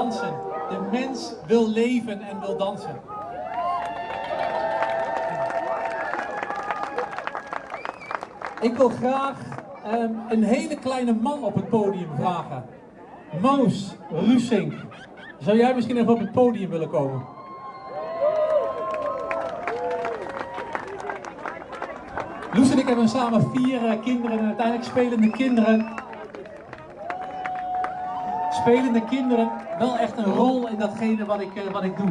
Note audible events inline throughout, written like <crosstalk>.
dansen. De mens wil leven en wil dansen. Ik wil graag ehm, een hele kleine man op het podium vragen. Maus Rusink. Zou jij misschien even op het podium willen komen? Loes en ik hebben samen vier eh, kinderen en uiteindelijk spelende kinderen. Spelende kinderen wel echt een rol in datgene wat ik, eh, wat ik doe.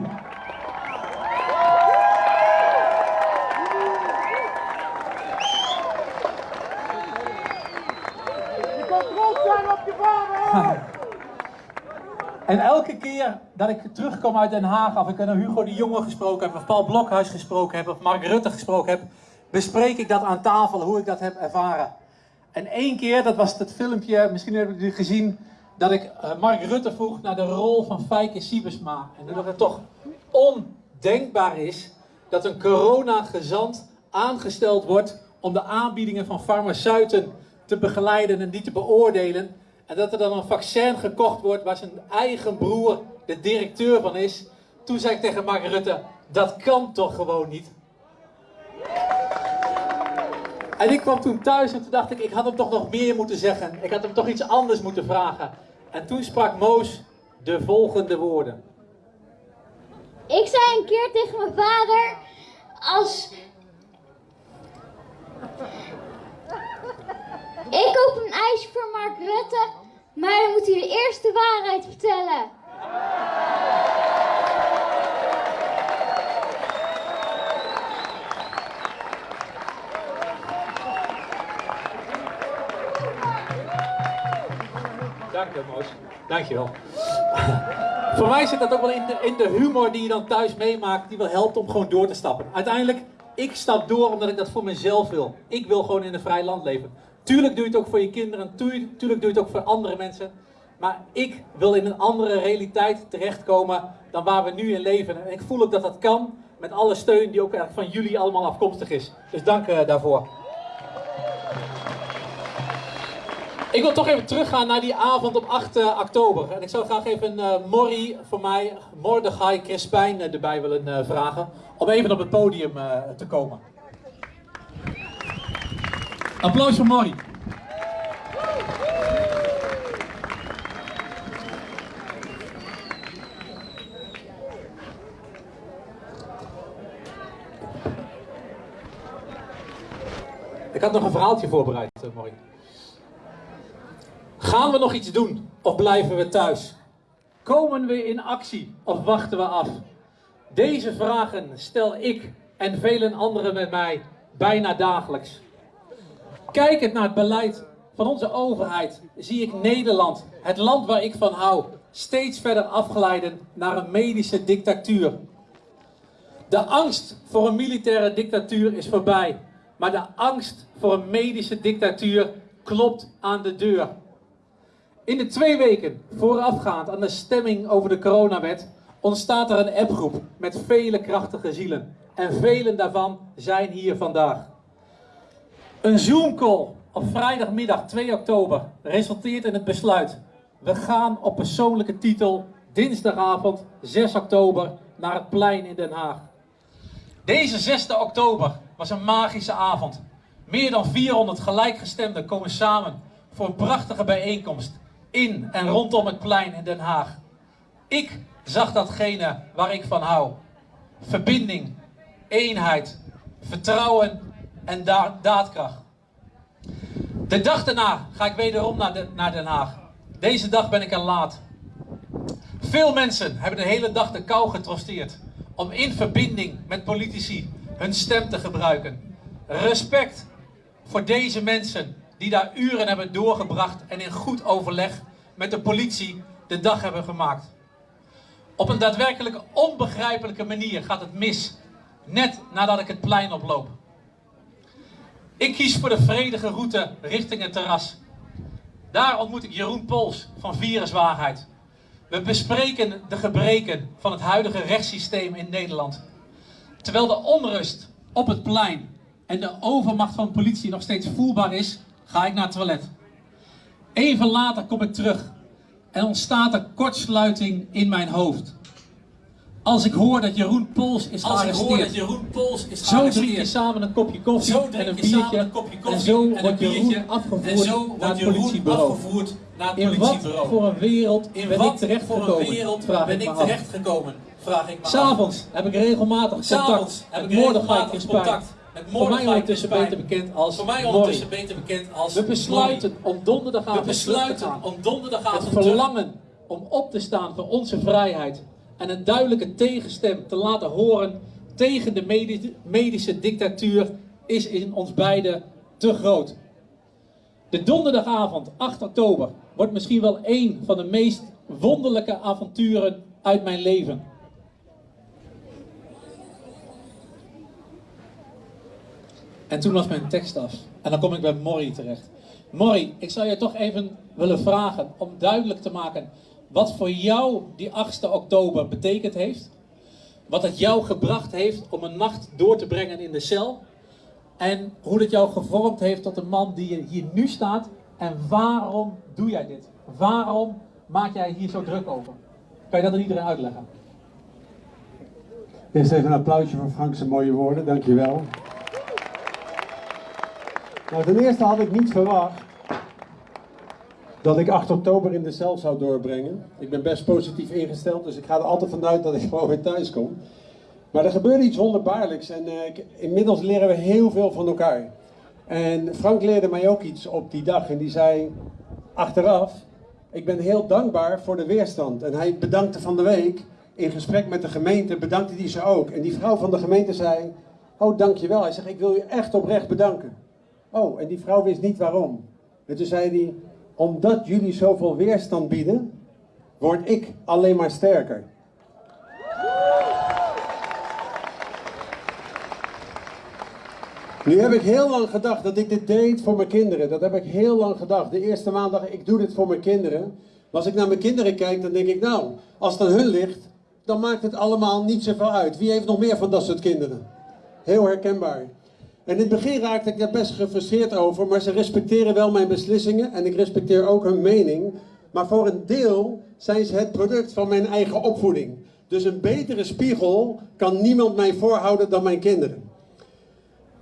Je kan trots zijn op je vader! <laughs> En elke keer dat ik terugkom uit Den Haag, of ik naar Hugo de Jonge gesproken heb, of Paul Blokhuis gesproken heb, of Mark Rutte gesproken heb, bespreek ik dat aan tafel, hoe ik dat heb ervaren. En één keer, dat was het filmpje, misschien hebben jullie het gezien, dat ik eh, Mark Rutte vroeg naar de rol van Fijke Siebersma. En dat het toch ondenkbaar is dat een corona-gezant aangesteld wordt om de aanbiedingen van farmaceuten te begeleiden en die te beoordelen. En dat er dan een vaccin gekocht wordt waar zijn eigen broer de directeur van is. Toen zei ik tegen Mark Rutte, dat kan toch gewoon niet? En ik kwam toen thuis en toen dacht ik, ik had hem toch nog meer moeten zeggen. Ik had hem toch iets anders moeten vragen. En toen sprak Moos de volgende woorden. Ik zei een keer tegen mijn vader, als... Ik koop een ijsje voor Mark Rutte, maar dan moet hij de eerste waarheid vertellen. Dank je, Moos. Dank je wel. <laughs> Voor mij zit dat ook wel in de, in de humor die je dan thuis meemaakt, die wel helpt om gewoon door te stappen. Uiteindelijk, ik stap door omdat ik dat voor mezelf wil. Ik wil gewoon in een vrij land leven. Tuurlijk doe je het ook voor je kinderen, tuurlijk, doe je het ook voor andere mensen. Maar ik wil in een andere realiteit terechtkomen dan waar we nu in leven. En ik voel ook dat dat kan met alle steun die ook eigenlijk van jullie allemaal afkomstig is. Dus dank uh, daarvoor. Ik wil toch even teruggaan naar die avond op 8 uh, oktober. En ik zou graag even uh, Morrie voor mij, Mordechai Crispijn uh, erbij willen vragen. Om even op het podium te komen. Applaus voor Morrie. Ik had nog een verhaaltje voorbereid, Morrie. Gaan we nog iets doen of blijven we thuis? Komen we in actie of wachten we af? Deze vragen stel ik en velen anderen met mij bijna dagelijks. Kijkend naar het beleid van onze overheid zie ik Nederland, het land waar ik van hou, steeds verder afglijden naar een medische dictatuur. De angst voor een militaire dictatuur is voorbij, maar de angst voor een medische dictatuur klopt aan de deur. In de twee weken voorafgaand aan de stemming over de coronawet ontstaat er een appgroep met vele krachtige zielen. En velen daarvan zijn hier vandaag. Een Zoom-call op vrijdagmiddag 2 oktober resulteert in het besluit. We gaan op persoonlijke titel dinsdagavond 6 oktober naar het plein in Den Haag. Deze 6 oktober was een magische avond. Meer dan 400 gelijkgestemden komen samen voor een prachtige bijeenkomst in en rondom het plein in Den Haag. Ik zag datgene waar ik van hou. Verbinding, eenheid, vertrouwen en da daadkracht. De dag daarna ga ik wederom naar, naar Den Haag. Deze dag ben ik er laat. Veel mensen hebben de hele dag de kou getrosteerd om in verbinding met politici hun stem te gebruiken. Respect voor deze mensen die daar uren hebben doorgebracht en in goed overleg met de politie de dag hebben gemaakt. Op een daadwerkelijk onbegrijpelijke manier gaat het mis, net nadat ik het plein oploop. Ik kies voor de vredige route richting het terras. Daar ontmoet ik Jeroen Pols van Viruswaarheid. We bespreken de gebreken van het huidige rechtssysteem in Nederland. Terwijl de onrust op het plein en de overmacht van politie nog steeds voelbaar is, ga ik naar het toilet. Even later kom ik terug en ontstaat er kortsluiting in mijn hoofd. Als ik hoor dat Jeroen Pols is Als ik hoor gearresteerd. dat Jeroen Pols is Zo drink je gearresteerd. samen een kopje koffie Zo en een biertje. een kopje en koffie zo en wordt. Jeroen afgevoerd En zo naar wordt het politiebureau. afgevoerd naar het In wat voor een wereld In ben ik terechtgekomen? vraag ben ik terechtgekomen? Vraag ik me. S'avonds heb ik regelmatig contact S'avonds heb ik regelmatig contact Voor mij ondertussen beter bekend als Voor mij Morrie. ondertussen beter bekend als We besluiten om donderdagavond We te besluiten gaan. om donderdagavond Het verlangen om op te staan voor onze vrijheid en een duidelijke tegenstem te laten horen tegen de medi- medische dictatuur is in ons beiden te groot. De donderdagavond 8 oktober wordt misschien wel één van de meest wonderlijke avonturen uit mijn leven. En toen was mijn tekst af. En dan kom ik bij Morrie terecht. Morrie, ik zou je toch even willen vragen om duidelijk te maken wat voor jou die 8 oktober betekend heeft. Wat het jou gebracht heeft om een nacht door te brengen in de cel. En hoe dat jou gevormd heeft tot de man die hier nu staat. En waarom doe jij dit? Waarom maak jij hier zo druk over? Kan je dat aan iedereen uitleggen? Eerst even een applausje voor Frank's mooie woorden, dankjewel. Nou, ten eerste had ik niet verwacht dat ik 8 oktober in de cel zou doorbrengen. Ik ben best positief ingesteld, dus ik ga er altijd vanuit dat ik <laughs> gewoon weer thuis kom. Maar er gebeurde iets wonderbaarlijks en eh, inmiddels leren we heel veel van elkaar. En Frank leerde mij ook iets op die dag en die zei achteraf, ik ben heel dankbaar voor de weerstand. En hij bedankte van de week, in gesprek met de gemeente, bedankte hij ze ook. En die vrouw van de gemeente zei, oh dankjewel. Hij zegt, ik wil je echt oprecht bedanken. Oh, en die vrouw wist niet waarom. En toen zei hij, omdat jullie zoveel weerstand bieden, word ik alleen maar sterker. Nu heb ik heel lang gedacht dat ik dit deed voor mijn kinderen. Dat heb ik heel lang gedacht. De eerste maand dacht ik, ik doe dit voor mijn kinderen. Maar als ik naar mijn kinderen kijk, dan denk ik, nou, als het aan hun ligt, dan maakt het allemaal niet zoveel uit. Wie heeft nog meer van dat soort kinderen? Heel herkenbaar. En in het begin raakte ik daar best gefrustreerd over, maar ze respecteren wel mijn beslissingen en ik respecteer ook hun mening. Maar voor een deel zijn ze het product van mijn eigen opvoeding. Dus een betere spiegel kan niemand mij voorhouden dan mijn kinderen.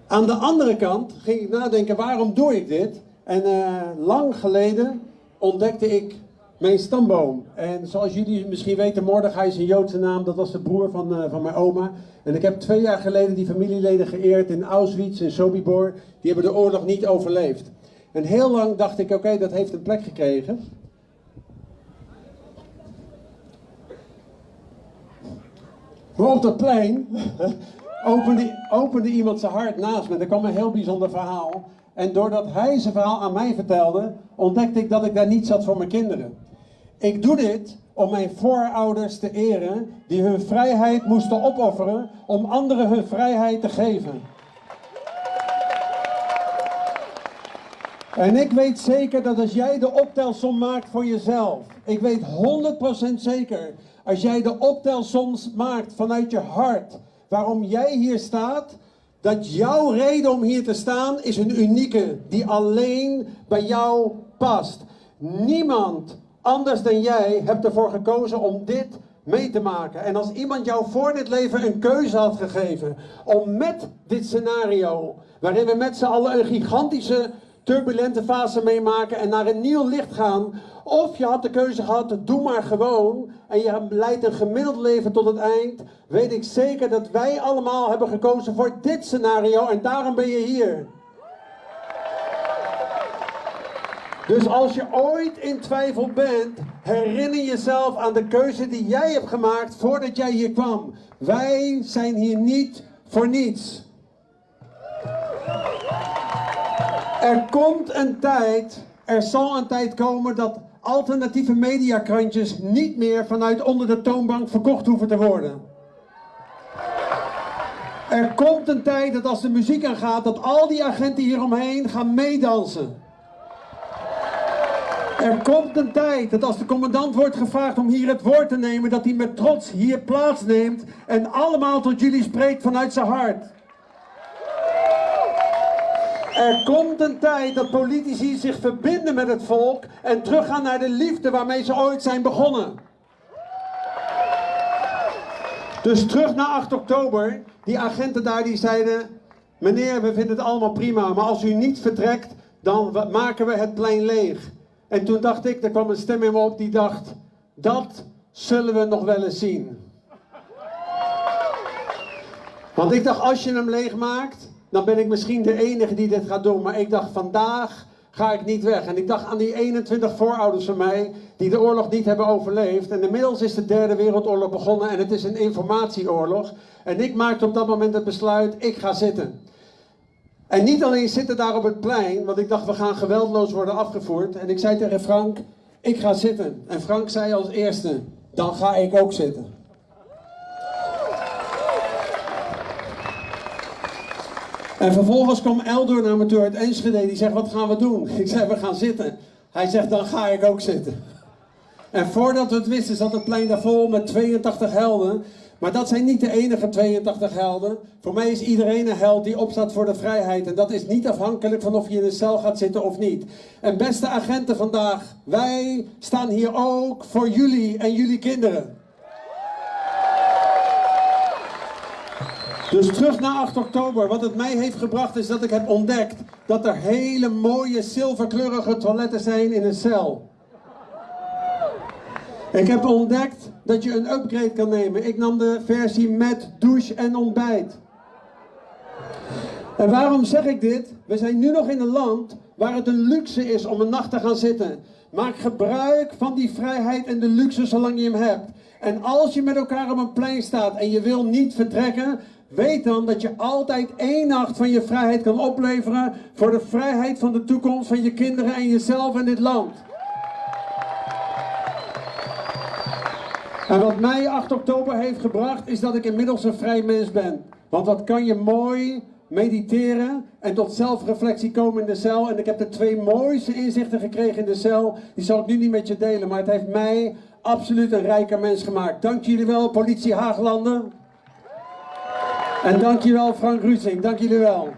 Aan de andere kant ging ik nadenken, waarom doe ik dit? En eh, lang geleden ontdekte ik mijn stamboom. En zoals jullie misschien weten, Mordechai is een Joodse naam. Dat was de broer van, eh, van mijn oma. En ik heb twee jaar geleden die familieleden geëerd in Auschwitz en Sobibor. Die hebben de oorlog niet overleefd. En heel lang dacht ik, oké, dat heeft een plek gekregen. Maar op dat plein <laughs> opende, opende iemand zijn hart naast me. Er kwam een heel bijzonder verhaal. En doordat hij zijn verhaal aan mij vertelde, ontdekte ik dat ik daar niet zat voor mijn kinderen. Ik doe dit om mijn voorouders te eren, die hun vrijheid moesten opofferen om anderen hun vrijheid te geven. En ik weet zeker dat als jij de optelsom maakt voor jezelf, ik weet 100% zeker, als jij de optelsom maakt vanuit je hart, waarom jij hier staat, dat jouw reden om hier te staan is een unieke, die alleen bij jou past. Niemand anders dan jij hebt ervoor gekozen om dit mee te maken. En als iemand jou voor dit leven een keuze had gegeven om met dit scenario, waarin we met z'n allen een gigantische turbulente fase meemaken en naar een nieuw licht gaan. Of je had de keuze gehad, doe maar gewoon. En je leidt een gemiddeld leven tot het eind. Weet ik zeker dat wij allemaal hebben gekozen voor dit scenario. En daarom ben je hier. Dus als je ooit in twijfel bent, herinner jezelf aan de keuze die jij hebt gemaakt voordat jij hier kwam. Wij zijn hier niet voor niets. Er komt een tijd, er zal een tijd komen dat alternatieve mediakrantjes niet meer vanuit onder de toonbank verkocht hoeven te worden. Er komt een tijd dat als de muziek aangaat, dat al die agenten hieromheen gaan meedansen. Er komt een tijd dat als de commandant wordt gevraagd om hier het woord te nemen, dat hij met trots hier plaatsneemt en allemaal tot jullie spreekt vanuit zijn hart. Er komt een tijd dat politici zich verbinden met het volk en teruggaan naar de liefde waarmee ze ooit zijn begonnen. Dus terug naar 8 oktober. Die agenten daar die zeiden: Meneer, we vinden het allemaal prima, maar als u niet vertrekt, dan maken we het plein leeg. En toen dacht ik, er kwam een stem in me op die dacht: Dat zullen we nog wel eens zien. Want ik dacht, als je hem leeg maakt, dan ben ik misschien de enige die dit gaat doen. Maar ik dacht, vandaag ga ik niet weg. En ik dacht aan die 21 voorouders van mij die de oorlog niet hebben overleefd. En inmiddels is de derde wereldoorlog begonnen en het is een informatieoorlog. En ik maakte op dat moment het besluit, ik ga zitten. En niet alleen zitten daar op het plein, want ik dacht, we gaan geweldloos worden afgevoerd. En ik zei tegen Frank, ik ga zitten. En Frank zei als eerste, dan ga ik ook zitten. En vervolgens kwam Eldor naar me toe uit Enschede. Die zegt, wat gaan we doen? <laughs> Ik zei, we gaan zitten. Hij zegt, dan ga ik ook zitten. En voordat we het wisten zat het plein daar vol met 82 helden. Maar dat zijn niet de enige 82 helden. Voor mij is iedereen een held die opstaat voor de vrijheid. En dat is niet afhankelijk van of je in een cel gaat zitten of niet. En beste agenten vandaag, wij staan hier ook voor jullie en jullie kinderen. Dus terug naar 8 oktober. Wat het mij heeft gebracht is dat ik heb ontdekt dat er hele mooie zilverkleurige toiletten zijn in een cel. Ik heb ontdekt dat je een upgrade kan nemen. Ik nam de versie met douche en ontbijt. En waarom zeg ik dit? We zijn nu nog in een land waar het een luxe is om een nacht te gaan zitten. Maak gebruik van die vrijheid en de luxe zolang je hem hebt. En als je met elkaar op een plein staat en je wil niet vertrekken, weet dan dat je altijd één nacht van je vrijheid kan opleveren voor de vrijheid van de toekomst van je kinderen en jezelf en dit land. En wat mij 8 oktober heeft gebracht, is dat ik inmiddels een vrij mens ben. Want wat kan je mooi mediteren en tot zelfreflectie komen in de cel. En ik heb de twee mooiste inzichten gekregen in de cel. Die zal ik nu niet met je delen, maar het heeft mij absoluut een rijker mens gemaakt. Dank jullie wel, politie Haaglanden. En dank je wel, Frank Ruusing. Dank jullie wel.